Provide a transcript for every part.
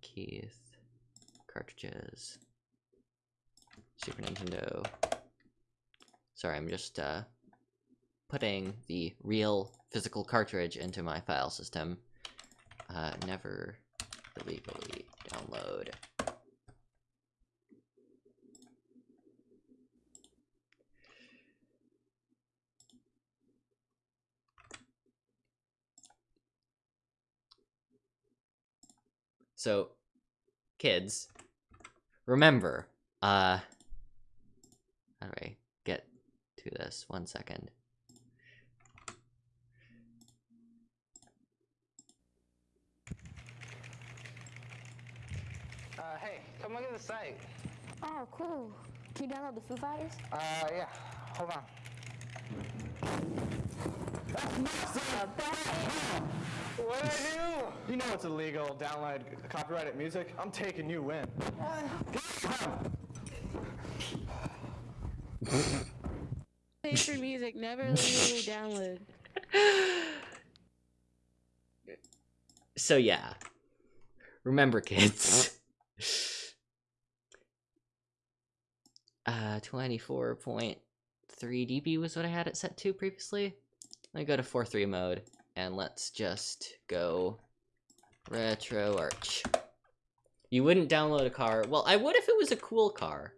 Keith. Cartridges. Super Nintendo. Sorry, I'm just uh, putting the real physical cartridge into my file system. Uh, never illegally download. So, kids, remember, uh, how do I get to this? One second. Uh, hey, come look at the site. Oh, cool. Can you download the Foo Fighters? Uh, yeah, hold on. What did I do? You know it's illegal, download copyrighted music. I'm taking you in. Pay for music, never legally download. So yeah, remember, kids. uh, twenty-four point three dB was what I had it set to previously. Let me go to four three mode and let's just go RetroArch. You wouldn't download a car. Well, I would if it was a cool car.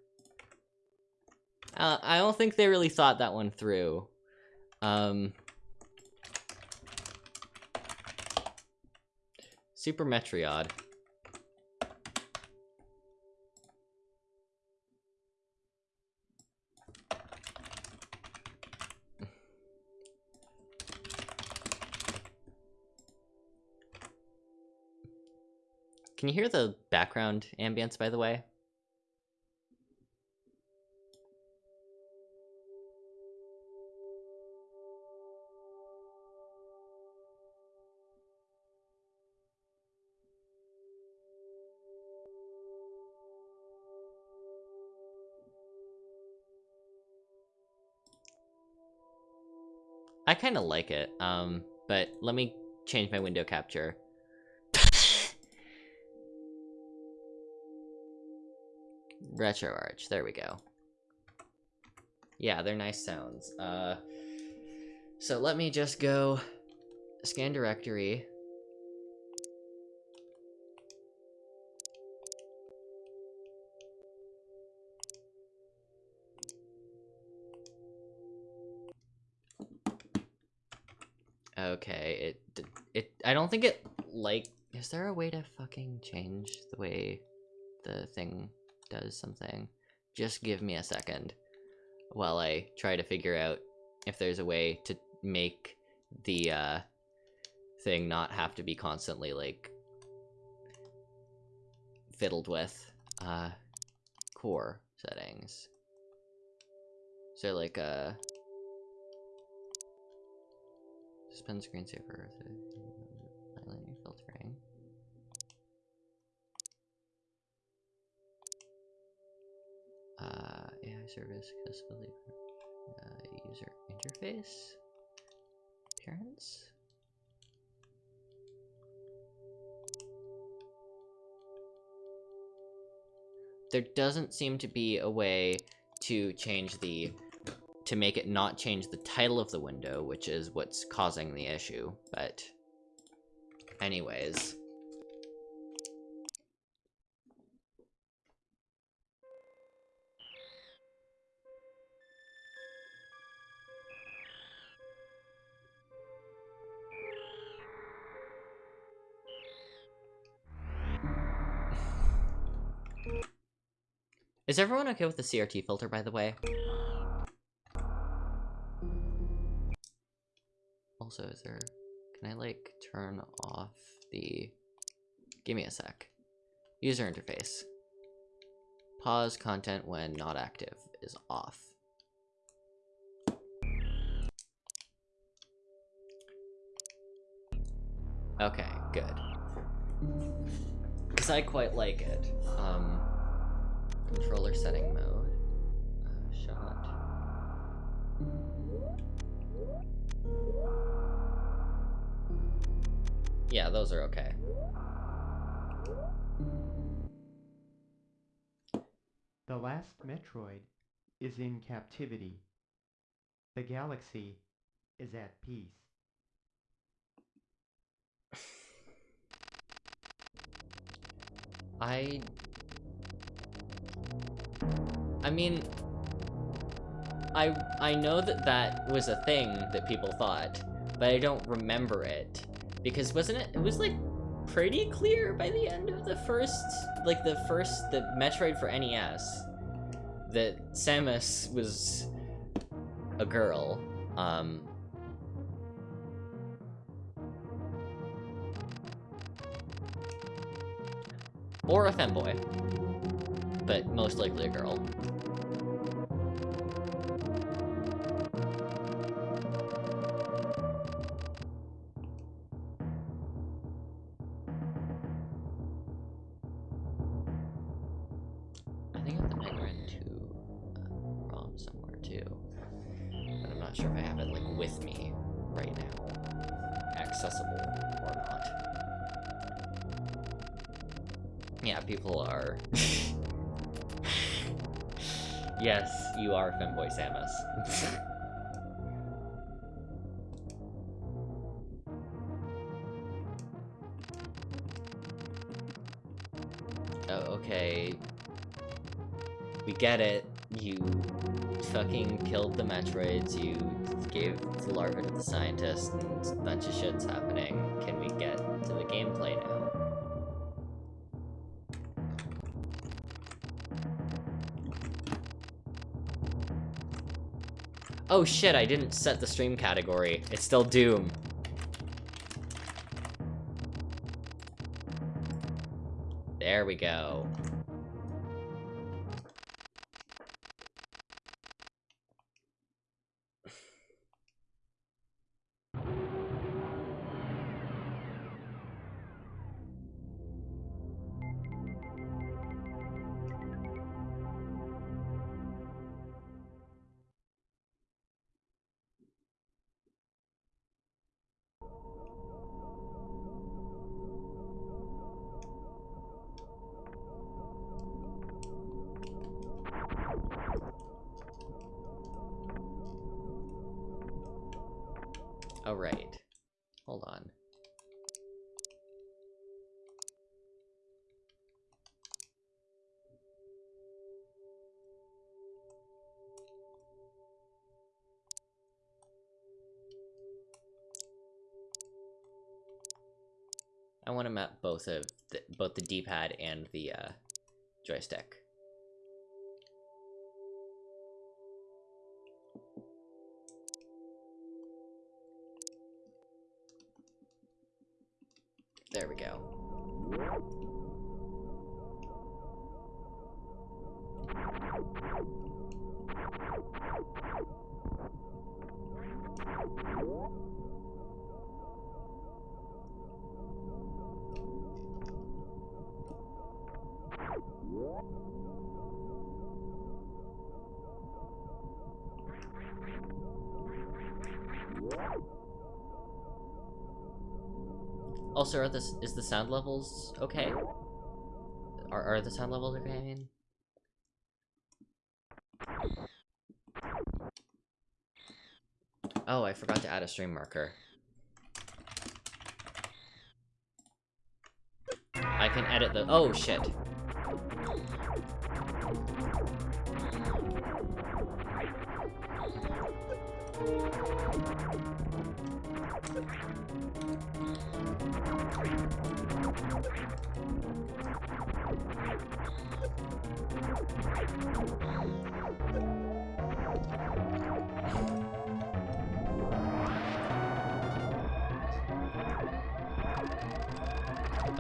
Uh, I don't think they really thought that one through. Um, Super Metroid. Can you hear the background ambience, by the way? I kind of like it, um, but let me change my window capture. RetroArch, there we go. Yeah, they're nice sounds. Uh, so let me just go scan directory. Okay, it it I don't think it like is there a way to fucking change the way the thing does something? Just give me a second while I try to figure out if there's a way to make the uh thing not have to be constantly like fiddled with uh core settings. So like uh Suspend screensaver highlighting filtering. Service accessibility, uh, user interface, appearance. There doesn't seem to be a way to change the to make it not change the title of the window, which is what's causing the issue, but anyways. Is everyone okay with the CRT filter, by the way? Also, is there... Can I, like, turn off the... Give me a sec. User interface. Pause content when not active is off. Okay, good. Because I quite like it. Um, controller setting mode. Uh, shot. Yeah, those are okay. The last Metroid is in captivity. The galaxy is at peace. I. I mean, I I know that that was a thing that people thought, but I don't remember it because wasn't it? It was like pretty clear by the end of the first, like the first the Metroid for NES, that Samus was a girl. Um, or a femboy, but most likely a girl. The larva to the scientist, and bunch of shit's happening. Can we get to the gameplay now? Oh shit, I didn't set the stream category. It's still Doom. There we go. I want to map both of the, both the D-pad and the uh, joystick. Also, are this is the sound levels okay? Are are the sound levels okay? I mean, oh, I forgot to add a stream marker. I can edit the. Oh shit.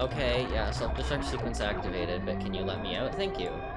Okay, yeah, self-destruct sequence activated, but can you let me out? Thank you.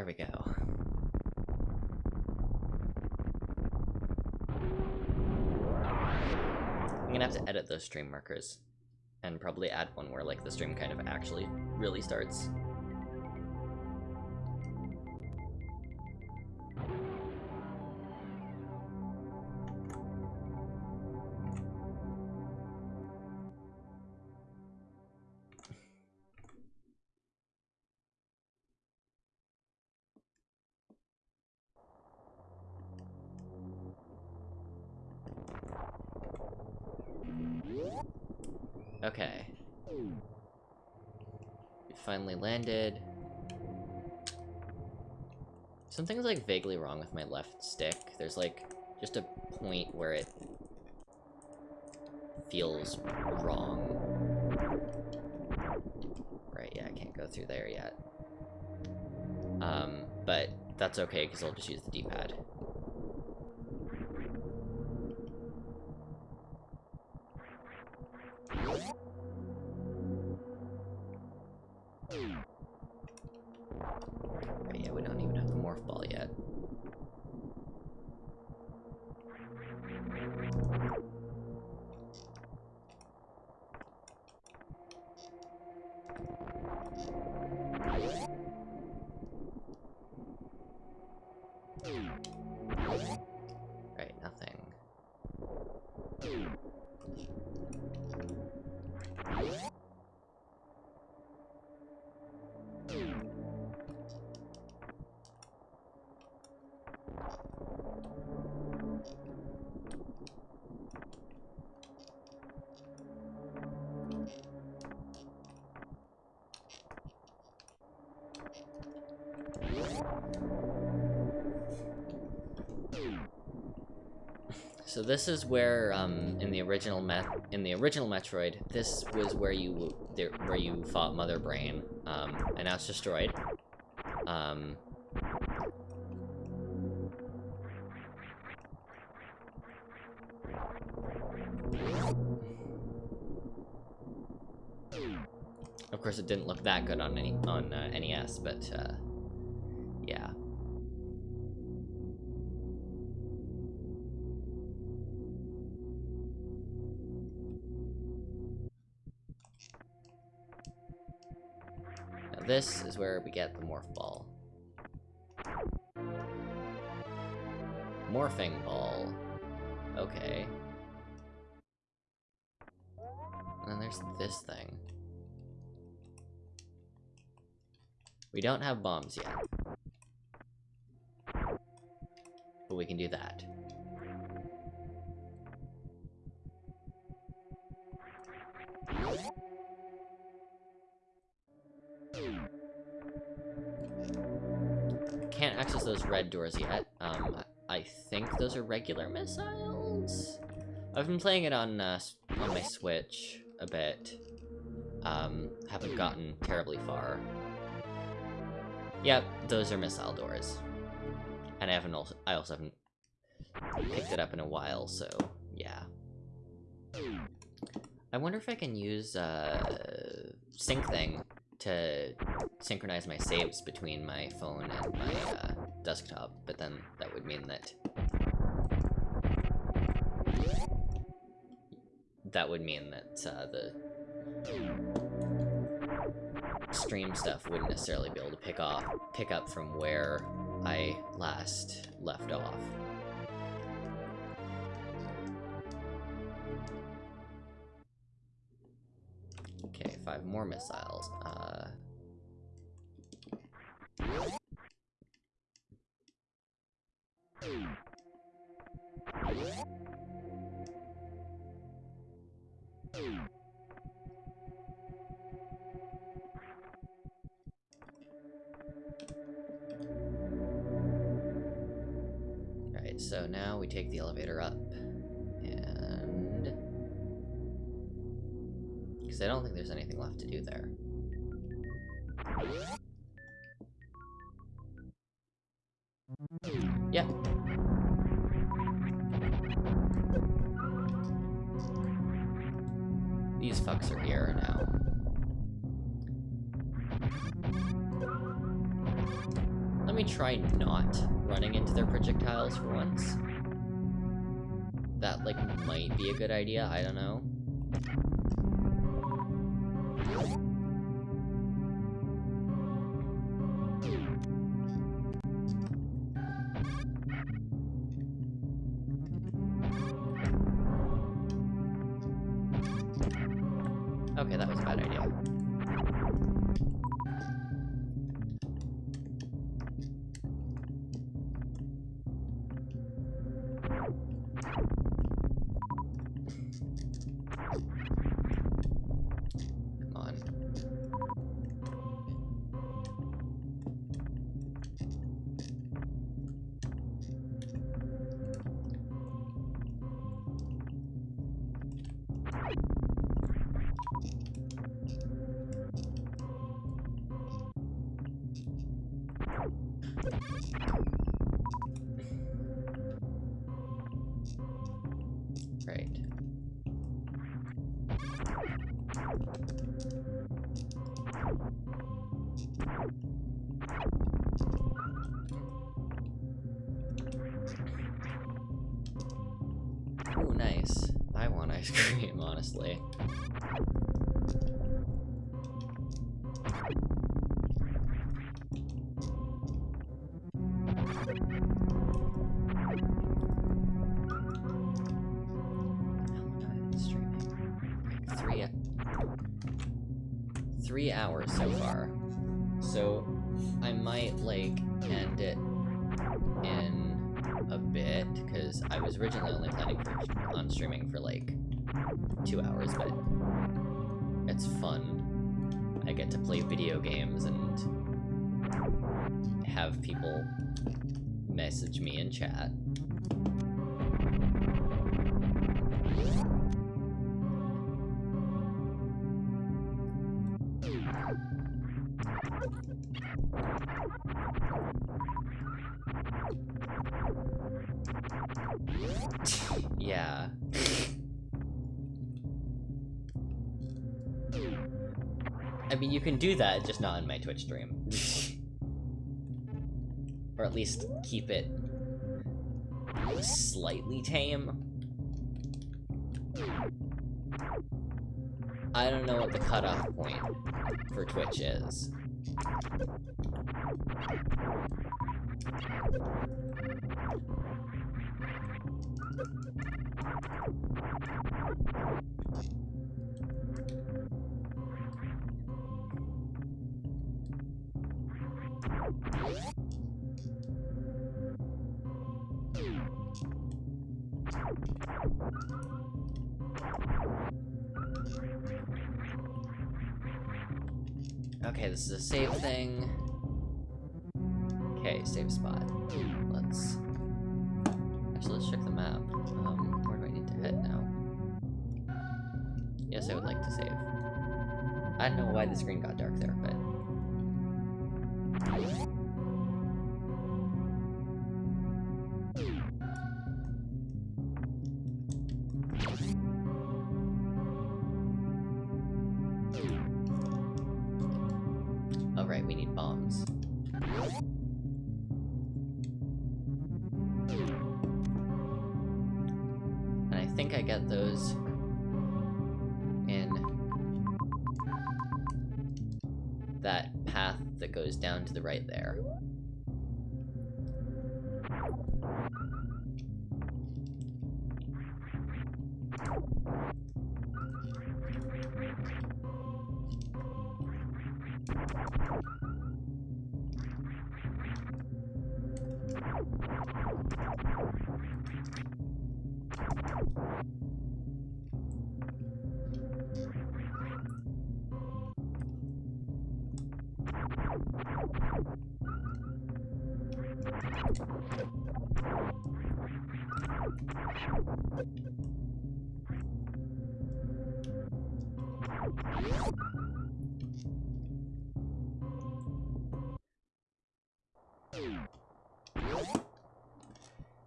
There we go. I'm gonna have to edit those stream markers and probably add one where like the stream kind of actually really starts. Landed. Something's like vaguely wrong with my left stick. There's like just a point where it feels wrong. Right, yeah, I can't go through there yet. Um, but that's okay because I'll just use the D-pad. So this is where, um, in the original Met, in the original Metroid, this was where you, there, where you fought Mother Brain, um, and now it's destroyed. Um, of course, it didn't look that good on any on uh, NES, but uh, this is where we get the morph ball. Morphing ball. Okay. And then there's this thing. We don't have bombs yet. But we can do that. Those red doors yet. Um, I think those are regular missiles? I've been playing it on, uh, on my Switch a bit. Um, haven't gotten terribly far. Yep, those are missile doors. And I haven't also, I also haven't picked it up in a while, so yeah. I wonder if I can use uh, Syncthing to synchronize my saves between my phone and my uh, desktop, but then that would mean that that would mean that uh, the stream stuff wouldn't necessarily be able to pick off pick up from where I last left off. Okay, five more missiles. Uh take the elevator up. And... Because I don't think there's anything left to do there. Yeah. These fucks are here now. Let me try not running into their projectiles for once. Like, might be a good idea, I don't know. Okay, that was a bad idea. Three hours so far. So I might like end it in a bit because I was originally only planning for on streaming for like two hours, but it's fun. I get to play video games and have people message me in chat. That, just not in my Twitch stream. or at least keep it slightly tame. I don't know what the cutoff point for Twitch is. This is a save thing. Okay, save spot. Let's... Actually, let's check the map. Um, where do I need to head now? Yes, I would like to save. I don't know why the screen got dark there, but... we need bombs. And I think I get those in that path that goes down to the right there.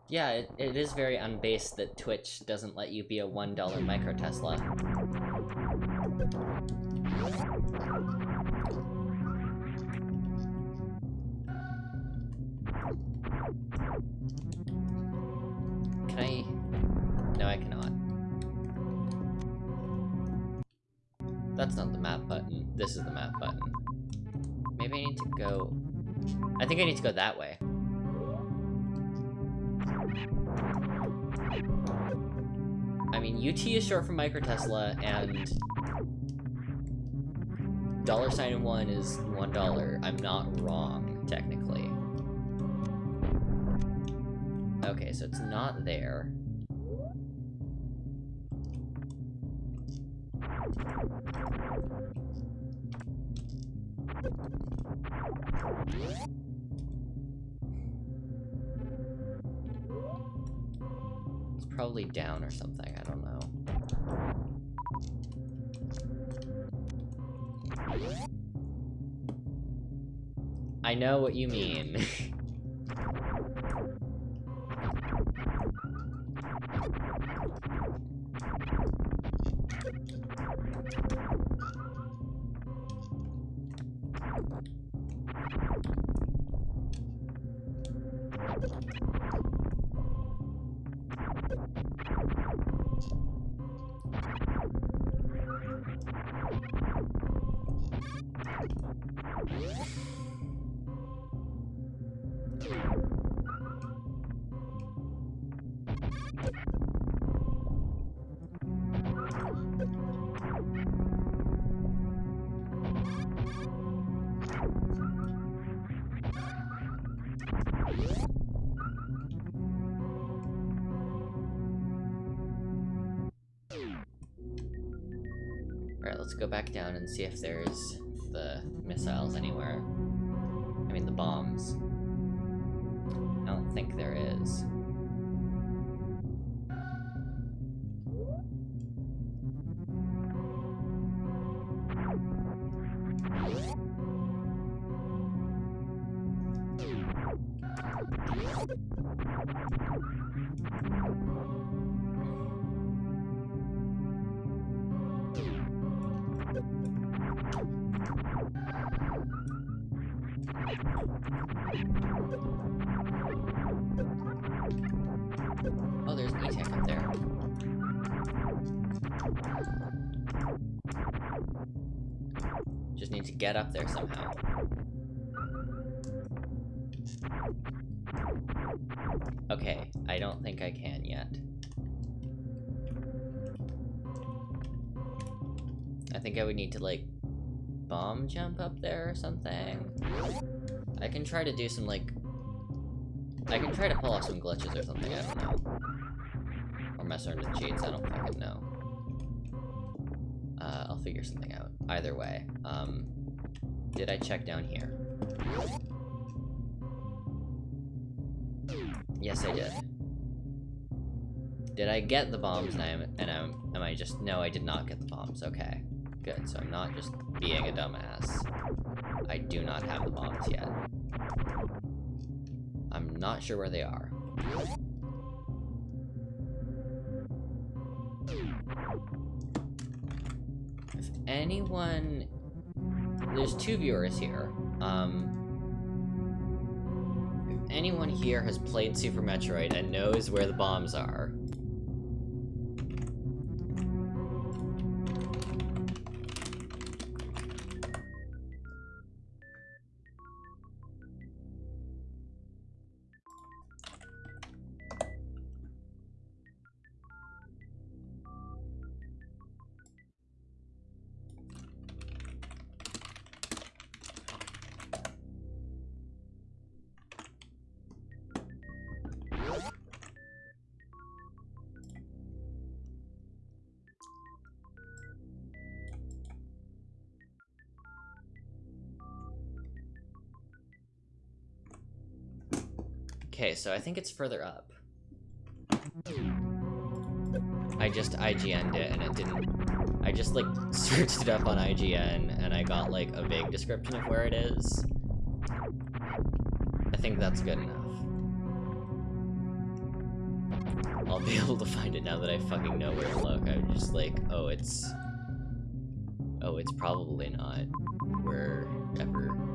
Yeah, it, it is very unbased that Twitch doesn't let you be a $1 micro Tesla. Can I... No, I cannot. That's not the map button. This is the map button. Maybe I need to go... I think I need to go that way. I mean, UT is short for Micro Tesla, and dollar sign one is one dollar. I'm not wrong, technically. Okay, so it's not there. Probably down or something, I don't know. I know what you mean. think there is. There somehow. Okay, I don't think I can yet. I think I would need to, like, bomb jump up there or something. I can try to do some, like... I can try to pull off some glitches or something, I don't know. Or mess around with cheats, I don't fucking know. Uh, I'll figure something out. Either way. Um, did I check down here? Yes, I did. Did I get the bombs and I am, and I'm, am I just, no, I did not get the bombs, okay. Good, so I'm not just being a dumbass. I do not have the bombs yet. I'm not sure where they are. If anyone... There's two viewers here. Um, if anyone here has played Super Metroid and knows where the bombs are, Okay, so I think it's further up. I just IGN'd it and it didn't... I just, like, searched it up on IGN and I got, like, a vague description of where it is. I think that's good enough. I'll be able to find it now that I fucking know where to look. I'm just like, oh, it's... Oh, it's probably not wherever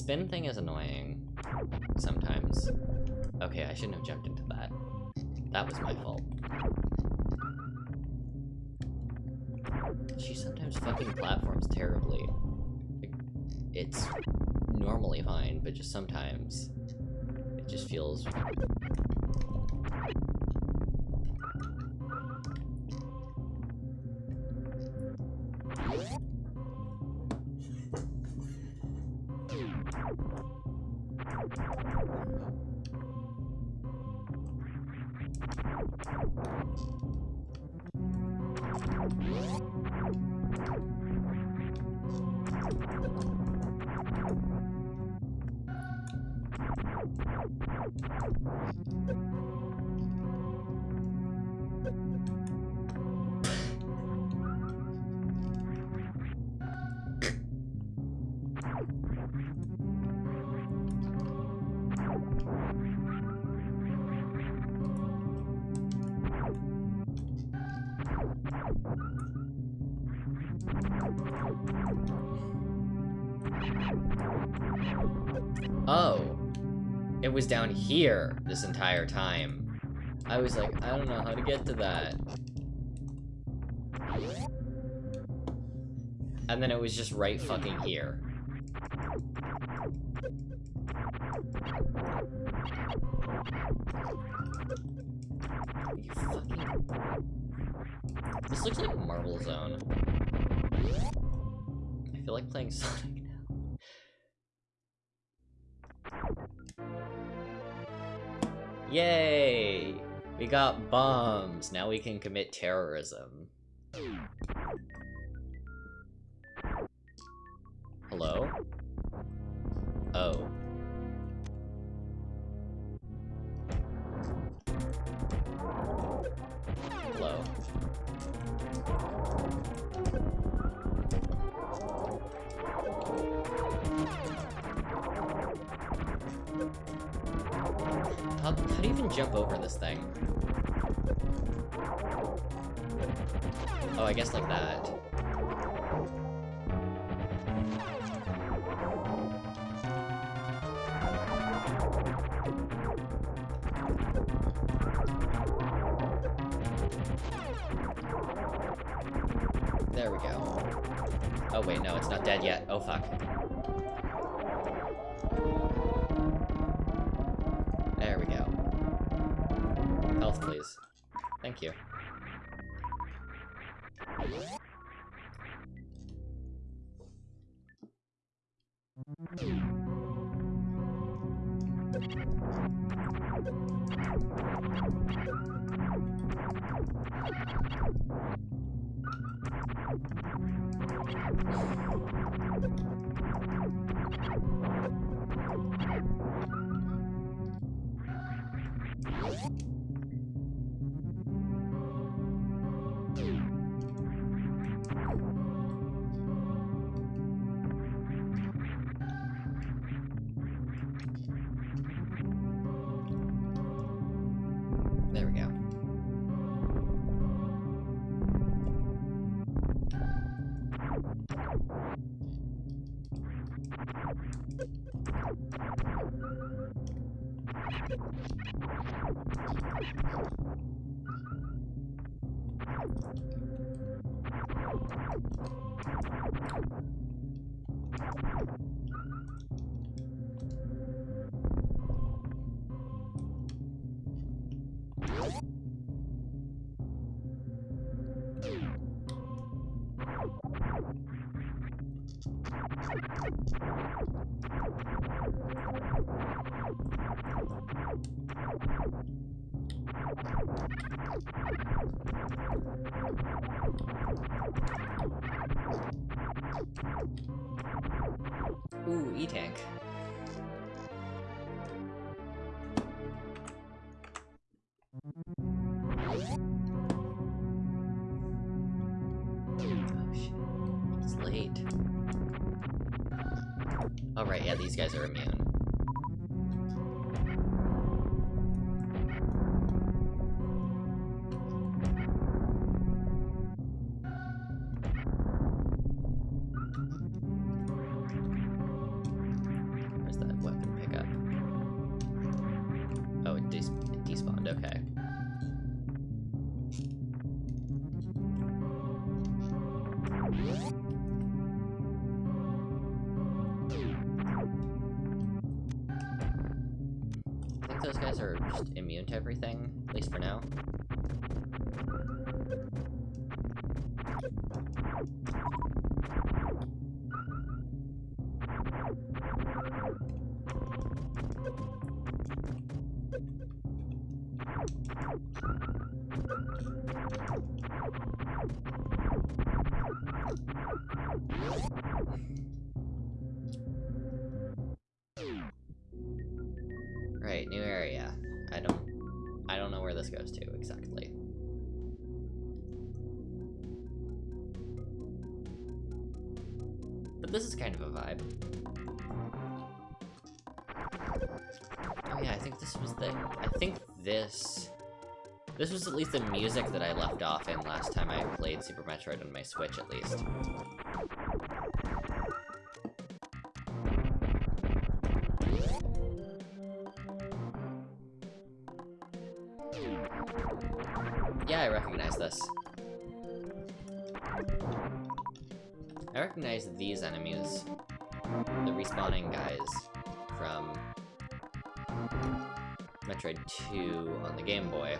spin thing is annoying. Sometimes. Okay, I shouldn't have jumped into that. That was my fault. She sometimes fucking platforms terribly. It's normally fine, but just sometimes it just feels It was down here this entire time. I was like, I don't know how to get to that. And then it was just right fucking here. Now we can commit terrorism. Hello? Oh. Hello. How, how do you even jump over this thing? Oh, I guess like that. There we go. Oh wait, no, it's not dead yet. Oh fuck. There we go. Health, please. Thank you. There Ooh, E-Tank. These guys are immune. Just immune to everything, at least for now. Was at least the music that I left off in last time I played Super Metroid on my Switch at least. Yeah, I recognize this. I recognize these enemies. The respawning guys from Metroid 2 on the Game Boy.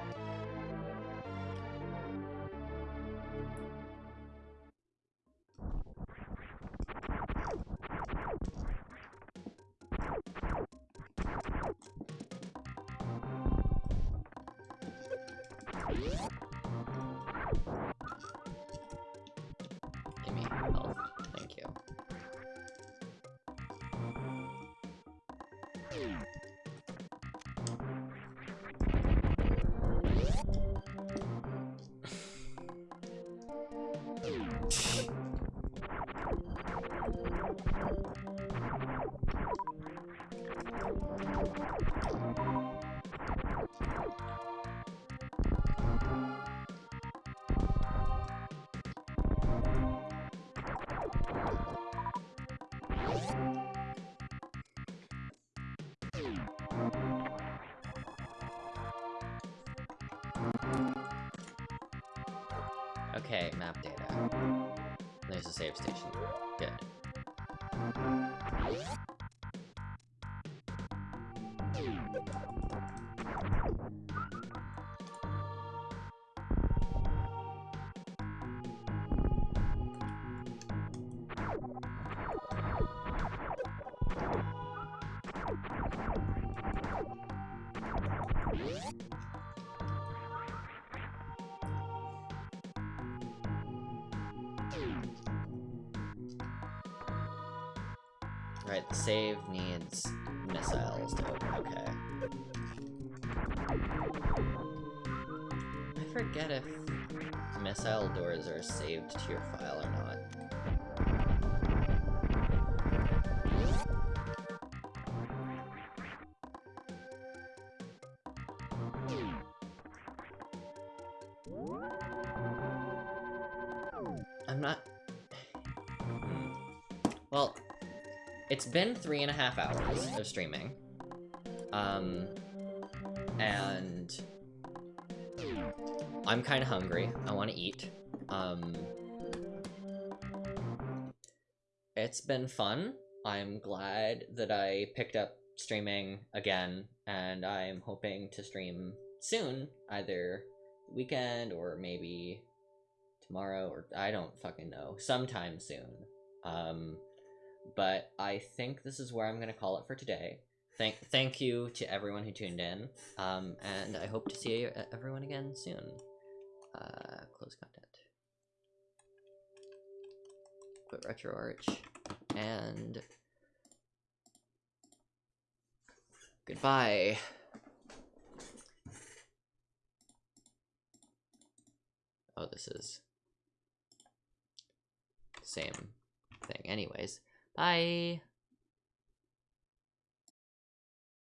Okay, map data. There's a save station. Good. Forget if missile doors are saved to your file or not. I'm not... Well, it's been three and a half hours of streaming. Um, and I'm kind of hungry. I want to eat. Um, it's been fun. I'm glad that I picked up streaming again, and I'm hoping to stream soon, either weekend or maybe tomorrow, or I don't fucking know, sometime soon. Um, but I think this is where I'm gonna call it for today. Thank thank you to everyone who tuned in, um, and I hope to see everyone again soon. Uh, close content. Quit RetroArch. And... Goodbye. Oh, this is... Same thing. Anyways, bye!